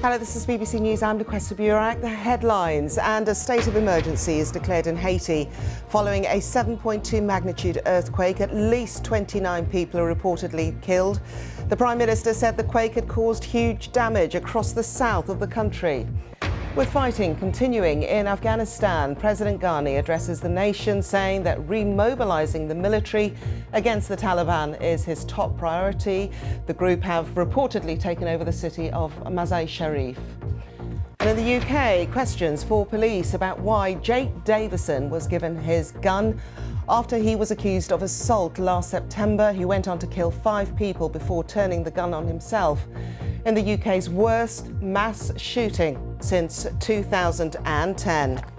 Hello, this is BBC News. I'm Lukwesa Burak. The headlines and a state of emergency is declared in Haiti following a 7.2 magnitude earthquake. At least 29 people are reportedly killed. The Prime Minister said the quake had caused huge damage across the south of the country. With fighting continuing in Afghanistan, President Ghani addresses the nation saying that remobilizing the military against the Taliban is his top priority. The group have reportedly taken over the city of Mazar-i Sharif. And in the UK, questions for police about why Jake Davison was given his gun after he was accused of assault last September. He went on to kill five people before turning the gun on himself in the UK's worst mass shooting since 2010.